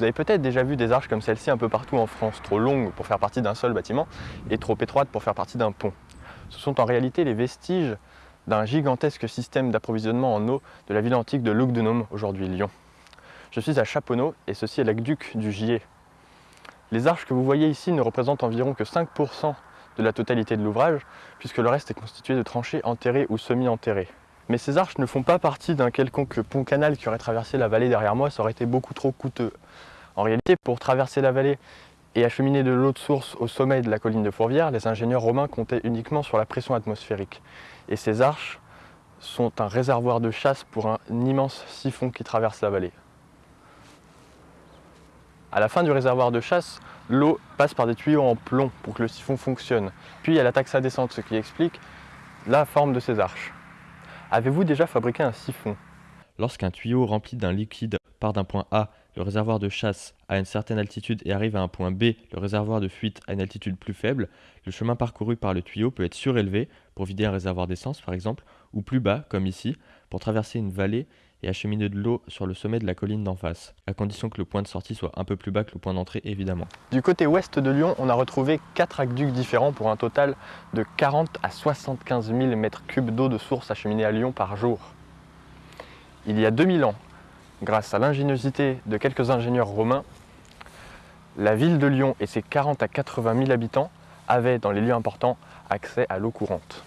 Vous avez peut-être déjà vu des arches comme celle-ci un peu partout en France, trop longues pour faire partie d'un seul bâtiment et trop étroites pour faire partie d'un pont. Ce sont en réalité les vestiges d'un gigantesque système d'approvisionnement en eau de la ville antique de Lugdunum, aujourd'hui Lyon. Je suis à Chaponneau et ceci est l'aqueduc du Gier. Les arches que vous voyez ici ne représentent environ que 5% de la totalité de l'ouvrage, puisque le reste est constitué de tranchées enterrées ou semi-enterrées. Mais ces arches ne font pas partie d'un quelconque pont-canal qui aurait traversé la vallée derrière moi, ça aurait été beaucoup trop coûteux. En réalité, pour traverser la vallée et acheminer de l'eau de source au sommet de la colline de Fourvière, les ingénieurs romains comptaient uniquement sur la pression atmosphérique. Et ces arches sont un réservoir de chasse pour un immense siphon qui traverse la vallée. À la fin du réservoir de chasse, l'eau passe par des tuyaux en plomb pour que le siphon fonctionne. Puis elle attaque sa descente, ce qui explique la forme de ces arches. Avez-vous déjà fabriqué un siphon? Lorsqu'un tuyau rempli d'un liquide part d'un point A, le réservoir de chasse, à une certaine altitude et arrive à un point B, le réservoir de fuite, à une altitude plus faible, le chemin parcouru par le tuyau peut être surélevé, pour vider un réservoir d'essence par exemple, ou plus bas, comme ici, pour traverser une vallée et acheminer de l'eau sur le sommet de la colline d'en face, à condition que le point de sortie soit un peu plus bas que le point d'entrée évidemment. Du côté ouest de Lyon, on a retrouvé 4 aqueducs différents pour un total de 40 à 75 000 m3 d'eau de source acheminée à Lyon par jour. Il y a 2000 ans, grâce à l'ingéniosité de quelques ingénieurs romains, la ville de Lyon et ses 40 à 80 000 habitants avaient dans les lieux importants accès à l'eau courante.